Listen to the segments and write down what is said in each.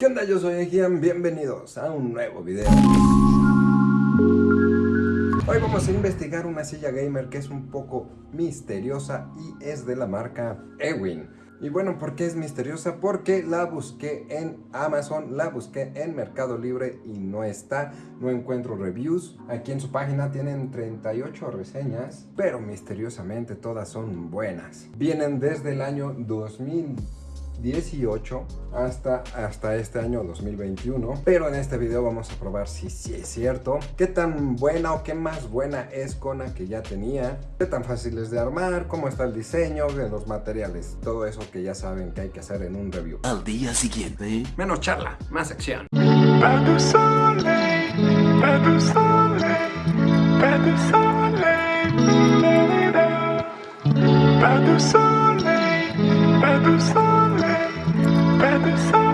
¿Qué onda? Yo soy Ejian, bienvenidos a un nuevo video. Hoy vamos a investigar una silla gamer que es un poco misteriosa y es de la marca Ewin. Y bueno, ¿por qué es misteriosa? Porque la busqué en Amazon, la busqué en Mercado Libre y no está, no encuentro reviews. Aquí en su página tienen 38 reseñas, pero misteriosamente todas son buenas. Vienen desde el año 2000 18 hasta, hasta este año 2021 pero en este video vamos a probar si sí es cierto. Qué tan buena o qué más buena es con la que ya tenía qué tan fácil es de armar, cómo está el diseño de los materiales, todo eso que ya saben que hay que hacer en un review. Al día siguiente. Menos charla, más acción Better sorry. better sorry.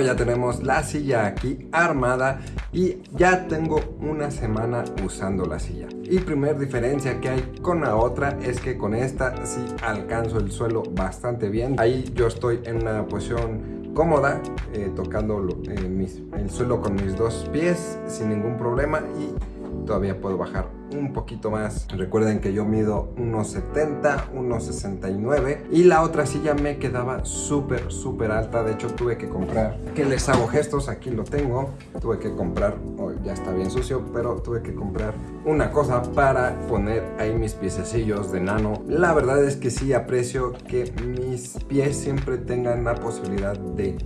Ya tenemos la silla aquí armada y ya tengo una semana usando la silla. Y primer diferencia que hay con la otra es que con esta sí alcanzo el suelo bastante bien. Ahí yo estoy en una posición cómoda, eh, tocando eh, el suelo con mis dos pies sin ningún problema y todavía puedo bajar un poquito más. Recuerden que yo mido 1.70, 1.69 y la otra silla me quedaba súper, súper alta. De hecho, tuve que comprar, que les hago gestos, aquí lo tengo. Tuve que comprar, oh, ya está bien sucio, pero tuve que comprar una cosa para poner ahí mis piececillos de nano. La verdad es que sí aprecio que mis pies siempre tengan la posibilidad de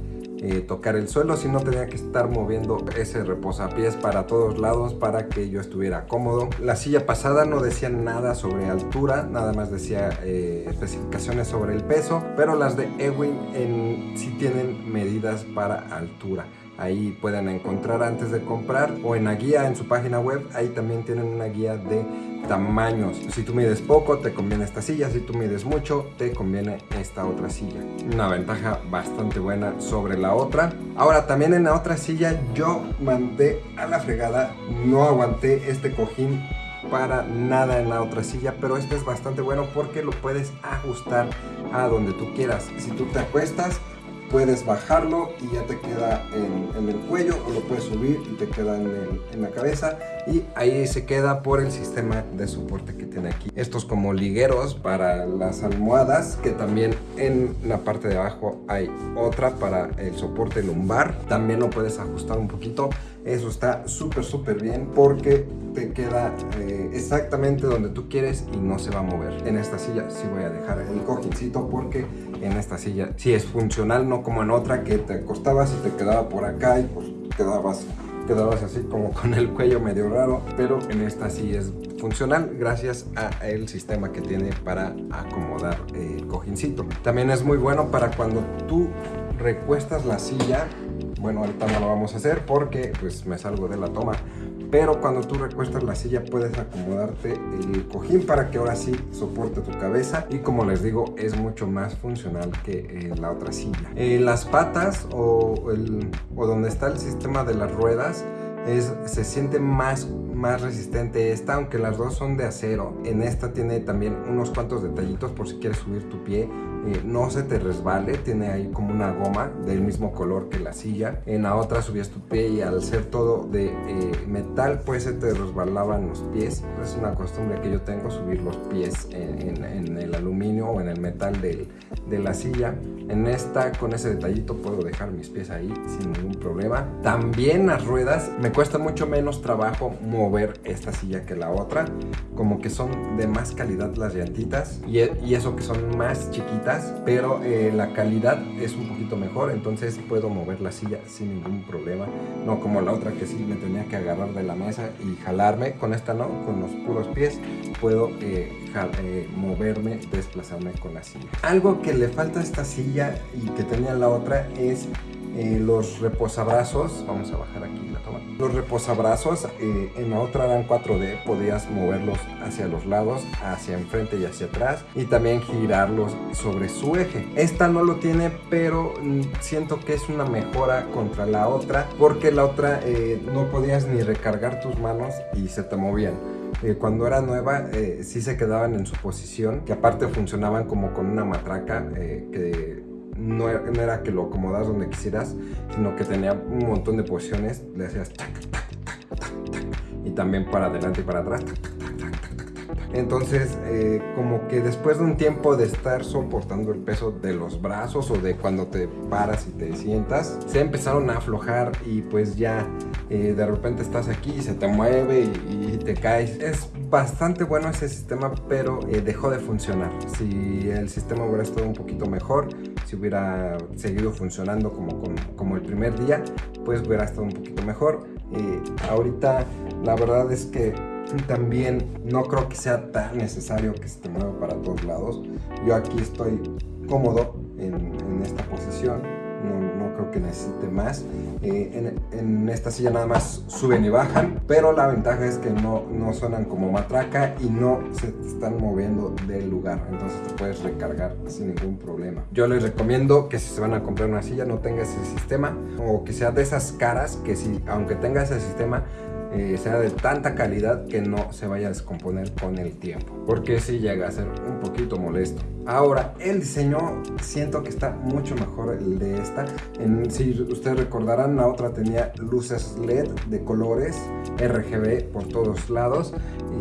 eh, tocar el suelo, sino tenía que estar moviendo ese reposapiés para todos lados para que yo estuviera cómodo. La silla pasada no decía nada sobre altura, nada más decía eh, especificaciones sobre el peso, pero las de Ewing en, sí tienen medidas para altura. Ahí pueden encontrar antes de comprar o en la guía en su página web, ahí también tienen una guía de tamaños. Si tú mides poco, te conviene esta silla. Si tú mides mucho, te conviene esta otra silla. Una ventaja bastante buena sobre la otra. Ahora, también en la otra silla yo mandé a la fregada. No aguanté este cojín para nada en la otra silla, pero este es bastante bueno porque lo puedes ajustar a donde tú quieras. Si tú te acuestas, puedes bajarlo y ya te queda en, el cuello o lo puedes subir y te queda en, en, la cabeza y ahí se queda por el sistema de soporte que tiene aquí. Estos como ligueros para las almohadas que también en la parte de abajo hay otra para el soporte lumbar. También lo puedes ajustar un poquito Eso está súper súper bien porque te queda eh, exactamente donde tú quieres y no se va a mover. En esta silla sí voy a dejar el cojincito porque en esta silla sí es funcional, no como en otra que te acostabas y te quedaba por acá y pues quedabas quedabas así como con el cuello medio raro, pero en esta sí es funcional gracias a el sistema que tiene para acomodar el cojincito. También es muy bueno para cuando tú recuestas la silla, bueno ahorita no lo vamos a hacer porque pues me salgo de la toma, pero cuando tú recuestas la silla puedes acomodarte el cojín para que ahora sí soporte tu cabeza y como les digo es mucho más funcional que eh, la otra silla. Eh, las patas o, el, o donde está el sistema de las ruedas es, se siente más, más resistente esta, aunque las dos son de acero. En esta tiene también unos cuantos detallitos por si quieres subir tu pie eh, no se te resbale, tiene ahí como una goma del mismo color que la silla. En la otra subías tu pie y al ser todo de eh, metal pues se te resbalaban los pies. Es una costumbre que yo tengo subir los pies en, el aluminio o en el metal de la silla. En esta con ese detallito puedo dejar mis pies ahí sin ningún problema. También las ruedas me cuesta mucho menos trabajo mover esta silla que la otra. Como que son de más calidad las llantitas y, y eso que son más chiquitas pero eh, la calidad es un poquito mejor, entonces puedo mover la silla sin ningún problema. No como la otra que sí me tenía que agarrar de la mesa y jalarme, con esta no, con los puros pies puedo eh, eh, moverme, desplazarme con la silla. Algo que le falta a esta silla y que tenía la otra es los reposabrazos. Vamos a bajar aquí los reposabrazos eh, en la otra eran 4D, podías moverlos hacia los lados, hacia enfrente y hacia atrás y también girarlos sobre su eje. Esta no lo tiene, pero mm, siento que es una mejora contra la otra porque la otra eh, no podías ni recargar tus manos y se te movían. Eh, cuando era nueva eh, sí se quedaban en su posición, que aparte funcionaban como con una matraca que no era, que lo acomodas donde quisieras, sino que tenía un montón de posiciones, le hacías y también para adelante y para atrás entonces, eh, como que después de un tiempo de estar soportando el peso de los brazos o de cuando te paras y te sientas, se empezaron a aflojar y pues ya eh, de repente estás aquí y se te mueve y, te caes. Es bastante bueno ese sistema, pero eh, dejó de funcionar. Si el sistema hubiera estado un poquito mejor, si hubiera seguido funcionando como, como, el primer día, pues hubiera estado un poquito mejor. ahorita la verdad es que también no creo que sea tan necesario que se te mueva para todos lados. Yo aquí estoy cómodo en, esta posición, necesite más. En, esta silla nada más suben y bajan, pero la ventaja es que no, no suenan como matraca y no se están moviendo del lugar, entonces te puedes recargar sin ningún problema. Yo les recomiendo que si se van a comprar una silla no tenga ese sistema o que sea de esas caras que si aunque tenga ese sistema eh, sea de tanta calidad que no se vaya a descomponer con el tiempo porque si llega a ser un poquito molesto. Ahora el diseño siento que está mucho mejor el de esta. En, si ustedes recordarán la otra tenía luces led de colores RGB por todos lados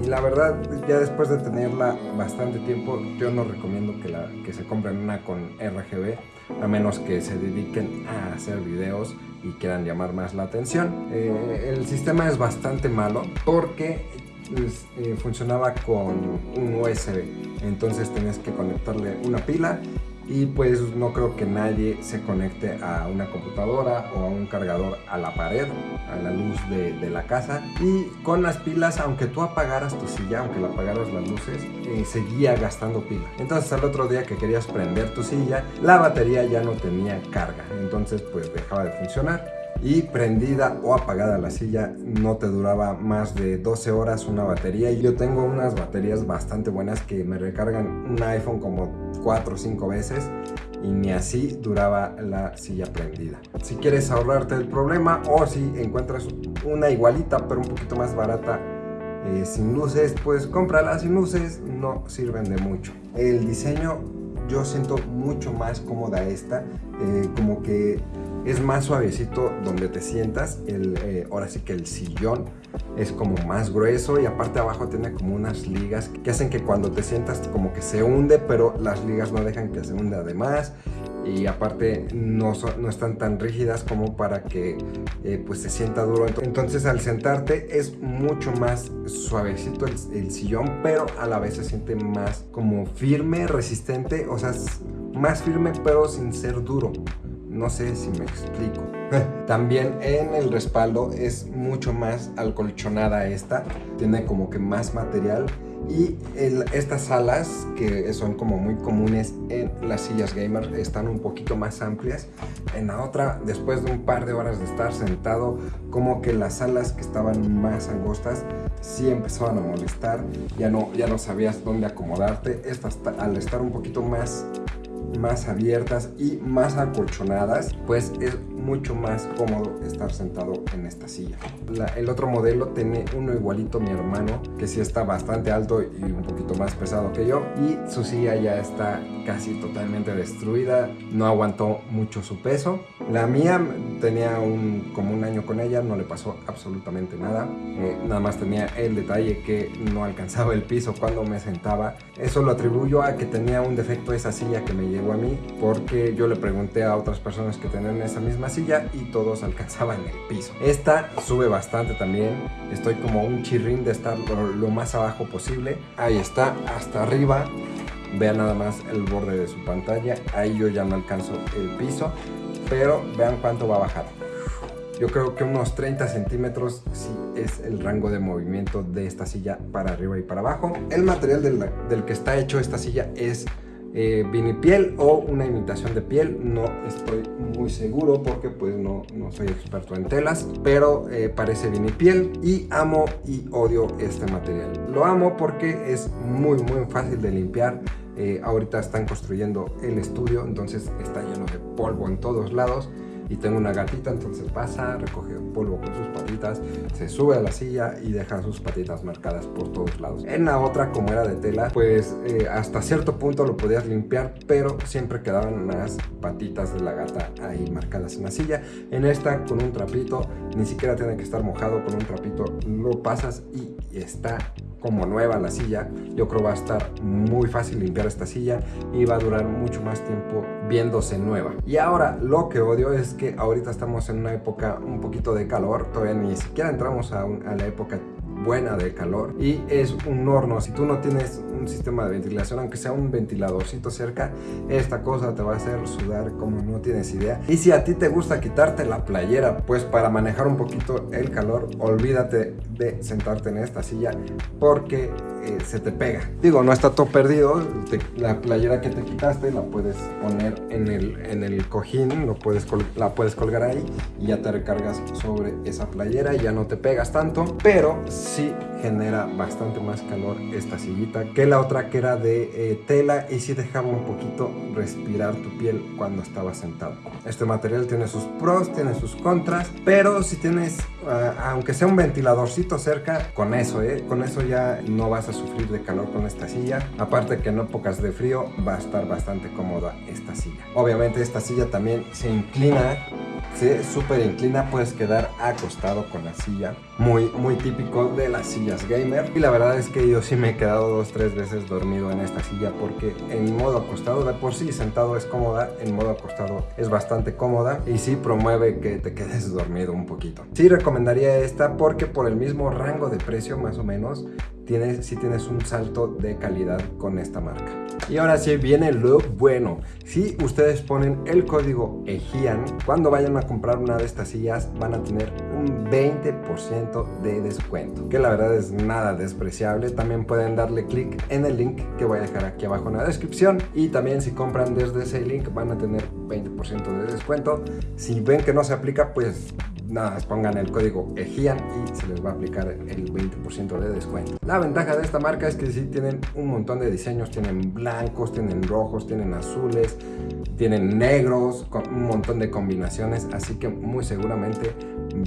y la verdad ya después de tenerla bastante tiempo yo no recomiendo que, la, que se compren una con RGB a menos que se dediquen a hacer videos y quieran llamar más la atención. Eh, el sistema es bastante malo porque pues, eh, funcionaba con un USB, entonces tenías que conectarle una pila y pues no creo que nadie se conecte a una computadora o a un cargador a la pared, a la luz de, la casa. Y con las pilas, aunque tú apagaras tu silla, aunque la apagaras las luces, eh, seguía gastando pila. Entonces al otro día que querías prender tu silla, la batería ya no tenía carga, entonces pues dejaba de funcionar y prendida o apagada la silla no te duraba más de 12 horas una batería y yo tengo unas baterías bastante buenas que me recargan un iPhone como 4 o 5 veces y ni así duraba la silla prendida. Si quieres ahorrarte el problema o si encuentras una igualita pero un poquito más barata eh, sin luces, pues cómprala sin luces, no sirven de mucho. El diseño yo siento mucho más cómoda esta, eh, como que es más suavecito donde te sientas, el, eh, ahora sí que el sillón es como más grueso y aparte abajo tiene como unas ligas que hacen que cuando te sientas como que se hunde, pero las ligas no dejan que se hunde además y aparte no, no están tan rígidas como para que eh, pues se sienta duro. Entonces al sentarte es mucho más suavecito el, sillón, pero a la vez se siente más como firme, resistente, o sea, más firme pero sin ser duro. No sé si me explico. También en el respaldo es mucho más alcolchonada esta. Tiene como que más material y estas alas que son como muy comunes en las sillas gamer están un poquito más amplias en la otra después de un par de horas de estar sentado como que las alas que estaban más angostas sí empezaban a molestar ya no, ya no sabías dónde acomodarte estas al estar un poquito más más abiertas y más acolchonadas, pues es mucho más cómodo estar sentado en esta silla. el otro modelo tiene uno igualito mi hermano, que sí está bastante alto y un poquito más pesado que yo, y su silla ya está casi totalmente destruida, no aguantó mucho su peso. La mía tenía un, como un año con ella, no le pasó absolutamente nada, eh, nada más tenía el detalle que no alcanzaba el piso cuando me sentaba. Eso lo atribuyo a que tenía un defecto esa silla que me llegó a mí, porque yo le pregunté a otras personas que tenían esa misma silla y todos alcanzaban el piso. Esta sube bastante también, estoy como un chirrín de estar lo, más abajo posible. Ahí está, hasta arriba. Vean nada más el borde de su pantalla, ahí yo ya no alcanzo el piso, pero vean cuánto va a bajar. Yo creo que unos 30 centímetros sí es el rango de movimiento de esta silla para arriba y para abajo. El material del, del que está hecho esta silla es eh, vinipiel o una imitación de piel. No estoy muy seguro porque pues no, no soy experto en telas, pero eh, parece vinipiel y amo y odio este material. Lo amo porque es muy muy fácil de limpiar. Eh, ahorita están construyendo el estudio, entonces está lleno de polvo en todos lados y tengo una gatita, entonces pasa, recoge polvo con sus patitas, se sube a la silla y deja sus patitas marcadas por todos lados. En la otra, como era de tela, pues eh, hasta cierto punto lo podías limpiar, pero siempre quedaban las patitas de la gata ahí marcadas en la silla. En esta, con un trapito, ni siquiera tiene que estar mojado, con un trapito lo pasas y está como nueva la silla. Yo creo va a estar muy fácil limpiar esta silla y va a durar mucho más tiempo viéndose nueva. Y ahora lo que odio es que ahorita estamos en una época un poquito de calor, todavía ni siquiera entramos a, a la época buena de calor y es un horno. Si tú no tienes un sistema de ventilación, aunque sea un ventiladorcito cerca, esta cosa te va a hacer sudar como no tienes idea. Y si a ti te gusta quitarte la playera, pues para manejar un poquito el calor, olvídate de sentarte en esta silla porque eh, se te pega. Digo, no está todo perdido, la playera que te quitaste la puedes poner en el, en el cojín, lo puedes la puedes colgar ahí y ya te recargas sobre esa playera y ya no te pegas tanto, pero sí genera bastante más calor esta sillita que la otra que era de eh, tela y sí dejaba un poquito respirar tu piel cuando estabas sentado. Este material tiene sus pros, tiene sus contras, pero si tienes, aunque sea un ventiladorcito cerca, con eso, eh, con eso ya no vas a sufrir de calor con esta silla. Aparte que en épocas de frío va a estar bastante cómoda esta silla. Obviamente esta silla también se inclina se súper inclina, puedes quedar acostado con la silla. Muy, muy típico de las sillas gamer. Y la verdad es que yo sí me he quedado dos, tres veces dormido en esta silla porque en modo acostado, de por sí sentado es cómoda, en modo acostado es bastante cómoda y sí promueve que te quedes dormido un poquito. Sí recomendaría esta porque por el mismo rango de precio más o menos, tienes, si tienes un salto de calidad con esta marca. Y ahora sí viene lo bueno. Si ustedes ponen el código EGIAN, cuando vayan a comprar una de estas sillas van a tener un 20% de descuento. Que la verdad es nada despreciable. También pueden darle clic en el link que voy a dejar aquí abajo en la descripción. Y también si compran desde ese link van a tener 20% de descuento. Si ven que no se aplica, pues nada, pongan el código EGIAN y se les va a aplicar el 20% de descuento. La ventaja de esta marca es que sí tienen un montón de diseños, tienen blancos, tienen rojos, tienen azules, tienen negros, con un montón de combinaciones, así que muy seguramente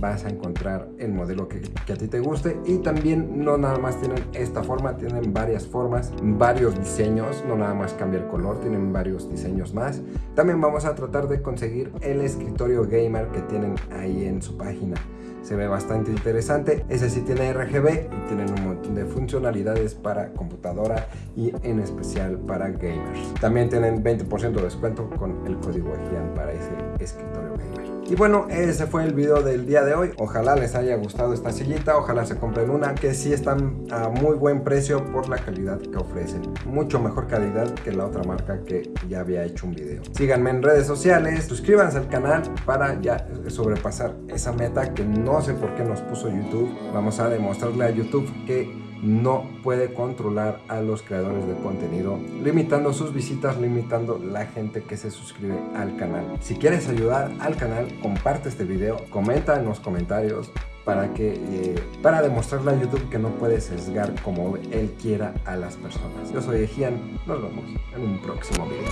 vas a encontrar el modelo que, que, a ti te guste y también no nada más tienen esta forma, tienen varias formas, varios diseños, no nada más cambia el color, tienen varios diseños más. También vamos a tratar de conseguir el escritorio gamer que tienen ahí en su página se ve bastante interesante. Ese sí tiene RGB y tienen un montón de funcionalidades para computadora y en especial para gamers. También tienen 20% de descuento con el código EGIAN para ese escritorio gamer. Y bueno, ese fue el video del día de hoy. Ojalá les haya gustado esta sillita, ojalá se compren una que sí están a muy buen precio por la calidad que ofrecen. Mucho mejor calidad que la otra marca que ya había hecho un video. Síganme en redes sociales, suscríbanse al canal para ya sobrepasar esa meta que no sé por qué nos puso YouTube. Vamos a demostrarle a YouTube que no puede controlar a los creadores de contenido, limitando sus visitas, limitando la gente que se suscribe al canal. Si quieres ayudar al canal, comparte este video, comenta en los comentarios para que eh, para demostrarle a YouTube que no puede sesgar como él quiera a las personas. Yo soy Ejian, nos vemos en un próximo video.